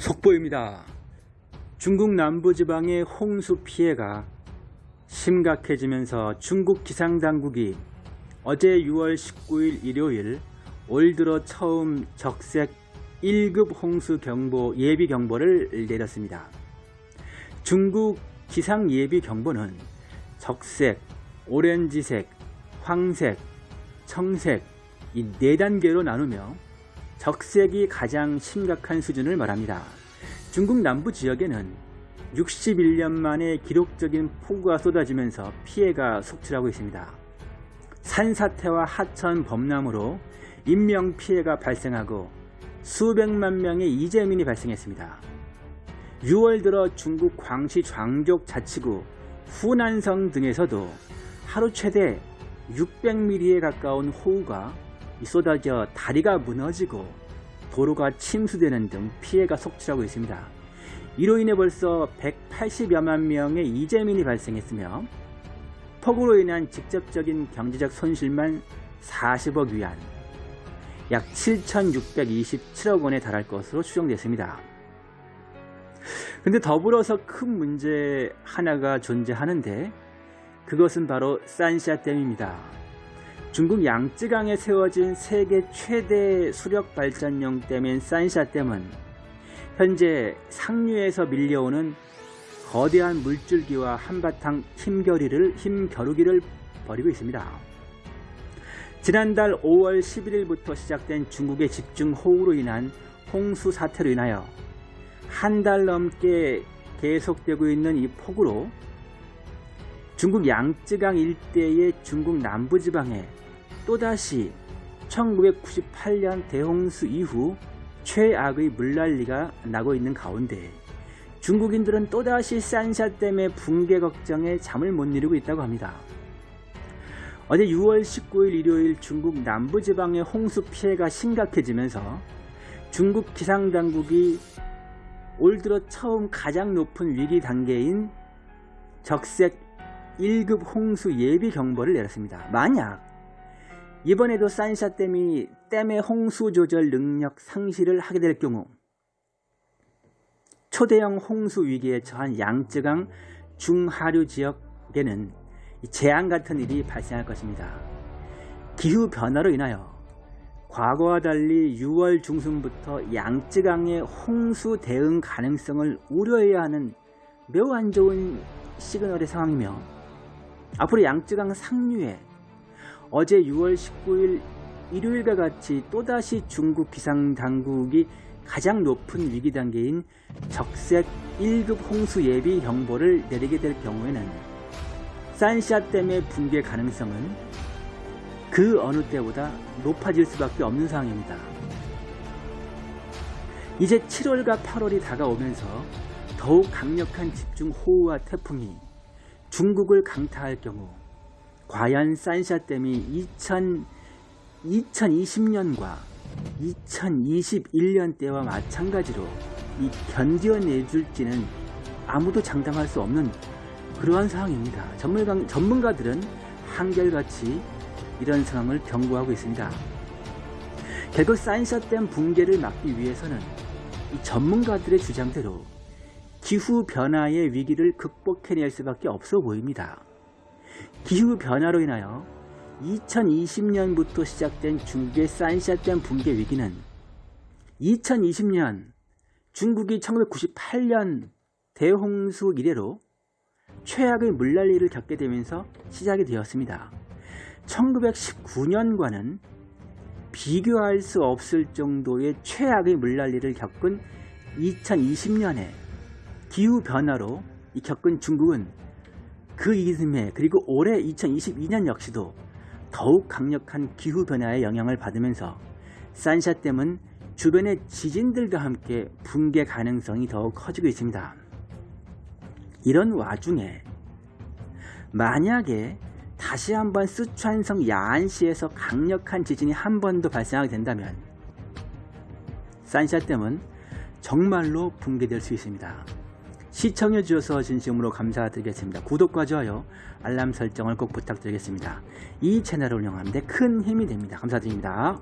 속보입니다. 중국 남부지방의 홍수 피해가 심각해지면서 중국 기상당국이 어제 6월 19일 일요일 올 들어 처음 적색 1급 홍수 경보 예비 경보를 내렸습니다. 중국 기상 예비 경보는 적색, 오렌지색, 황색, 청색 이 네 단계로 나누며 적색이 가장 심각한 수준을 말합니다. 중국 남부 지역에는 61년 만에 기록적인 폭우가 쏟아지면서 피해가 속출하고 있습니다. 산사태와 하천 범람으로 인명피해가 발생하고 수백만 명의 이재민이 발생했습니다. 6월 들어 중국 광시 광족 자치구 후난성 등에서도 하루 최대 600mm에 가까운 호우가 쏟아져 다리가 무너지고 도로가 침수되는 등 피해가 속출하고 있습니다. 이로 인해 벌써 180여만 명의 이재민이 발생했으며 폭우로 인한 직접적인 경제적 손실만 40억 위안, 약 7,627억 원에 달할 것으로 추정됐습니다. 근데 더불어서 큰 문제 하나가 존재하는데 그것은 바로 산샤댐입니다. 중국 양쯔강에 세워진 세계 최대 수력 발전용 댐인 산샤 댐은 현재 상류에서 밀려오는 거대한 물줄기와 한바탕 힘겨루기를, 힘겨루기를 벌이고 있습니다. 지난달 5월 11일부터 시작된 중국의 집중호우로 인한 홍수 사태로 인하여 한 달 넘게 계속되고 있는 이 폭우로 중국 양쯔강 일대의 중국 남부지방에 또다시 1998년 대홍수 이후 최악의 물난리가 나고 있는 가운데 중국인들은 또다시 산샤 댐의 붕괴 걱정에 잠을 못 이루고 있다고 합니다. 어제 6월 19일 일요일 중국 남부지방의 홍수 피해가 심각해지면서 중국 기상당국이 올 들어 처음 가장 높은 위기 단계인 적색 1급 홍수 예비 경보를 내렸습니다. 만약 이번에도 산샤 댐이 댐의 홍수 조절 능력 상실을 하게 될 경우 초대형 홍수 위기에 처한 양쯔강 중하류 지역에는 재앙 같은 일이 발생할 것입니다. 기후 변화로 인하여 과거와 달리 6월 중순부터 양쯔강의 홍수 대응 가능성을 우려해야 하는 매우 안 좋은 시그널의 상황이며 앞으로 양쯔강 상류에 어제 6월 19일 일요일과 같이 또다시 중국 기상당국이 가장 높은 위기 단계인 적색 1급 홍수 예비 경보를 내리게 될 경우에는 산샤댐의 붕괴 가능성은 그 어느 때보다 높아질 수밖에 없는 상황입니다. 이제 7월과 8월이 다가오면서 더욱 강력한 집중호우와 태풍이 중국을 강타할 경우 과연 산샤댐이 2000, 2020년과 2021년 때와 마찬가지로 이 견뎌내줄지는 아무도 장담할 수 없는 그러한 상황입니다. 전문가, 전문가들은 한결같이 이런 상황을 경고하고 있습니다. 결국 산샤댐 붕괴를 막기 위해서는 이 전문가들의 주장대로 기후변화의 위기를 극복해낼 수밖에 없어 보입니다. 기후변화로 인하여 2020년부터 시작된 중국의 산샤댐 붕괴 위기는 2020년 중국이 1998년 대홍수 이래로 최악의 물난리를 겪게 되면서 시작이 되었습니다. 1919년과는 비교할 수 없을 정도의 최악의 물난리를 겪은 2020년에 기후변화로 겪은 중국은 그 이듬해 그리고 올해 2022년 역시도 더욱 강력한 기후변화의 영향을 받으면서 산샤댐은 주변의 지진들과 함께 붕괴 가능성이 더욱 커지고 있습니다. 이런 와중에 만약에 다시 한번 쓰촨성 야안시에서 강력한 지진이 한 번 더 발생하게 된다면 산샤댐은 정말로 붕괴될 수 있습니다. 시청해 주셔서 진심으로 감사드리겠습니다. 구독과 좋아요, 알람 설정을 꼭 부탁드리겠습니다. 이 채널을 운영하는데 큰 힘이 됩니다. 감사드립니다.